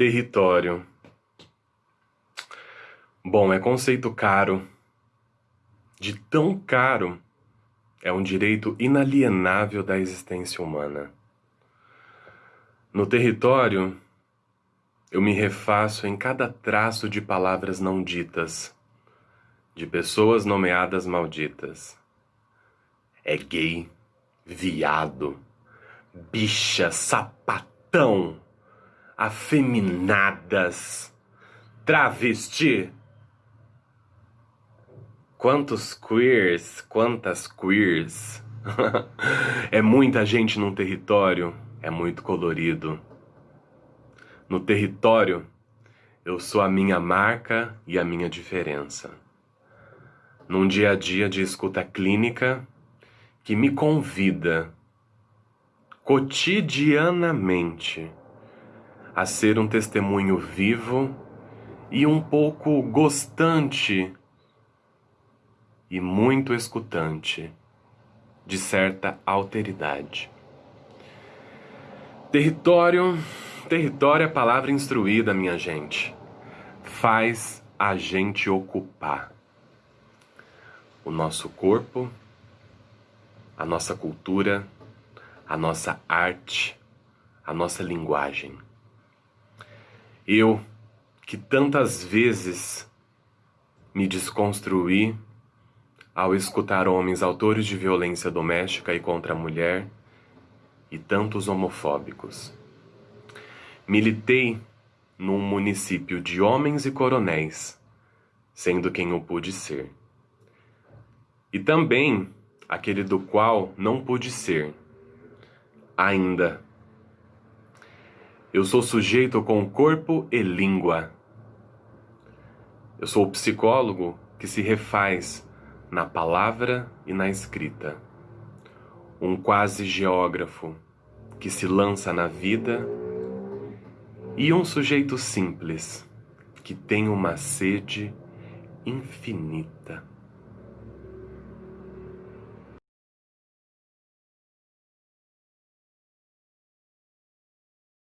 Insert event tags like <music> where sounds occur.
Território. Bom, é conceito caro. De tão caro, é um direito inalienável da existência humana. No território, eu me refaço em cada traço de palavras não ditas, de pessoas nomeadas malditas. É gay, viado, bicha, sapatão afeminadas, travesti. Quantos queers, quantas queers. <laughs> é muita gente num território, é muito colorido. No território, eu sou a minha marca e a minha diferença. Num dia a dia de escuta clínica que me convida cotidianamente a ser um testemunho vivo e um pouco gostante e muito escutante de certa alteridade. Território, território é a palavra instruída, minha gente. Faz a gente ocupar o nosso corpo, a nossa cultura, a nossa arte, a nossa linguagem. Eu, que tantas vezes me desconstruí ao escutar homens autores de violência doméstica e contra a mulher e tantos homofóbicos. Militei num município de homens e coronéis, sendo quem eu pude ser. E também aquele do qual não pude ser, ainda eu sou sujeito com corpo e língua. Eu sou o psicólogo que se refaz na palavra e na escrita. Um quase geógrafo que se lança na vida e um sujeito simples que tem uma sede infinita.